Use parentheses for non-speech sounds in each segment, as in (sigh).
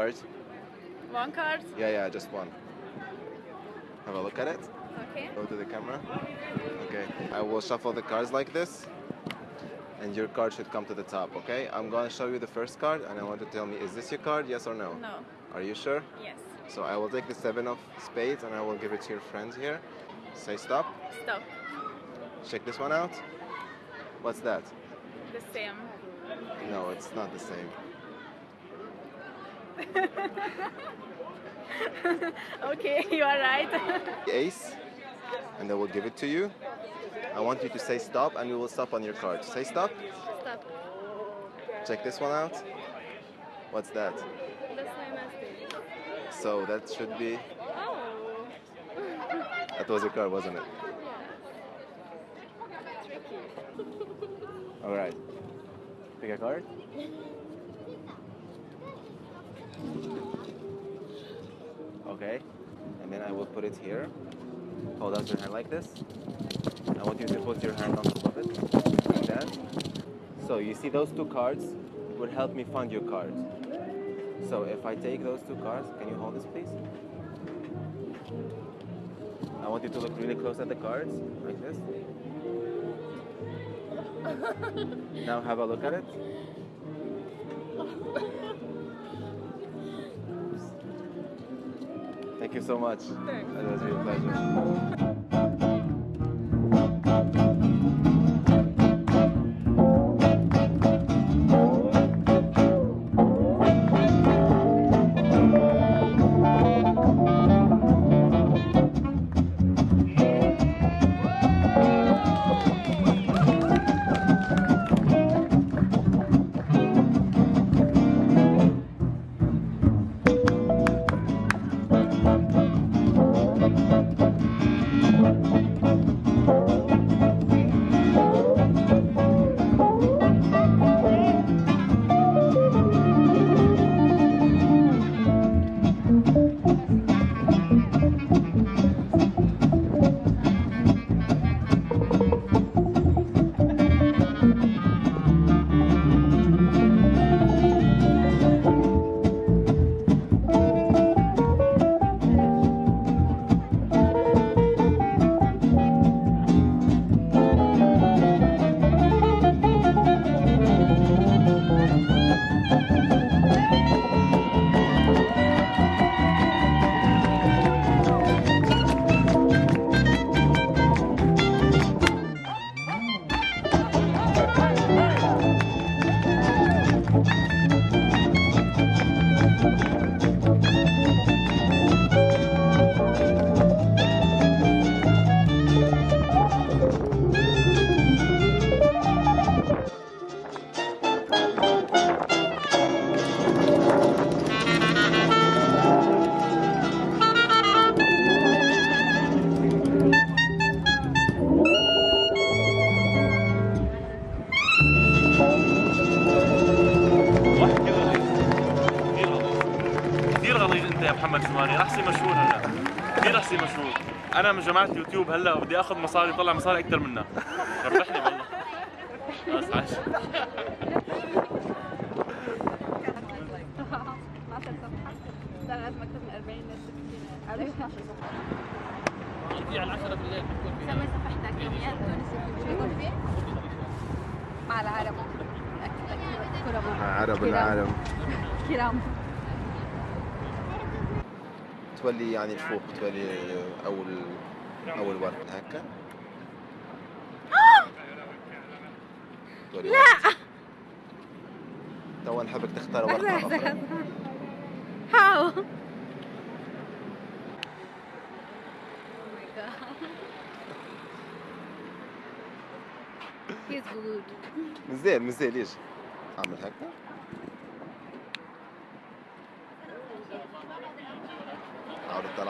card. One card. Yeah, yeah, just one. Have a look at it. Okay. Go to the camera. Okay. I will shuffle the cards like this. And your card should come to the top, okay? I'm gonna show you the first card and I want to tell me, is this your card, yes or no? No. Are you sure? Yes. So I will take the seven of spades and I will give it to your friend here. Say stop. Stop. Check this one out. What's that? The same. No, it's not the same. (laughs) okay, (laughs) you are right. Ace, and I will give it to you. I want you to say stop and we will stop on your card. Say stop. Stop. Check this one out. What's that? That's my mistake. So that should be. Oh. That was your card, wasn't it? Yeah. (laughs) Tricky. All right. Pick a card. Okay. And then I will put it here. Hold out your hand like this. I want you to put your hand on top of it, like that. So you see those two cards would help me find your card. So if I take those two cards, can you hold this please? I want you to look really close at the cards, like this. (laughs) now have a look at it. Thank you so much. Thanks. It a pleasure. محمد زماني راح تصير مشهور هلا. كثير راح تصير مشهور. أنا من جماعة يوتيوب هلا بدي آخذ مصاري طلع مصاري أكثر منها ربحني والله. بس عاش لازم اكتب من 40 ل 60 في على 10 بالليل بتكون فيها سمي صفحتك يوميات فيه؟ مع العرب. كرم عرب العالم. كرام. تولي يعني الفوق تولي أول أول ورقه هكا؟ لا. تو نحبك تختار ورقه أخرى How? He's good. (laughs) مزال مزال ليش؟ أعمل هكا؟ عاود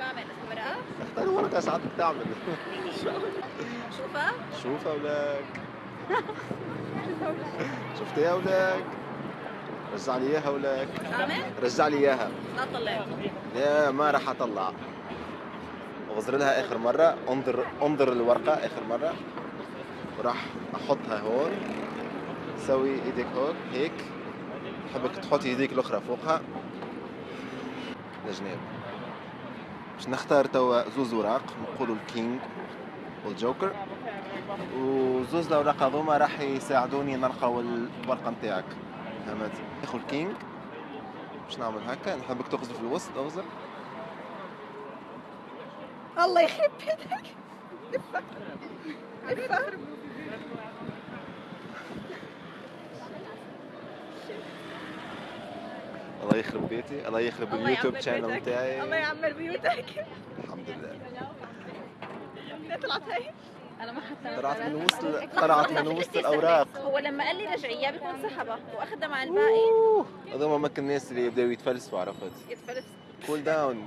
شو عمل ورقة؟ اختار ورقة إيش عاد تعمل. شوفها. شوفها ولك (laughs) شفتها يا ولك رجع لي إياها ولك؟ رجع لي إياها. لا طلع. لا ما راح أطلع. اغزر لها آخر مرة. انظر انظر الورقة آخر مرة. وراح أحطها هون. سوي إيدك هون هيك. بحبك تحط إيديك الأخرى فوقها. لجناب باش نختار توا زوز اوراق نقولوا ال king وال joker. وزوز الاوراق هذوما راح يساعدوني نلقاو الورقة نتاعك. فهمت؟ ناخذ ال king باش نعمل هكا نحبك تغزر في الوسط اغزر الله يخرب بيتك. الله يخرب بيتي الله يخرب ال YouTube channel. بتاعي الله يعمر بيوتك الحمد لله طلعت هي أنا ما حتى طلعت من وسط طلعت من وسط الاوراق هو لما قال لي رجعيه بيكون سحبها واخدها مع الباقي هذول ممكن الناس اللي يبداوا يتفلسفوا عرفت يتفلس cool down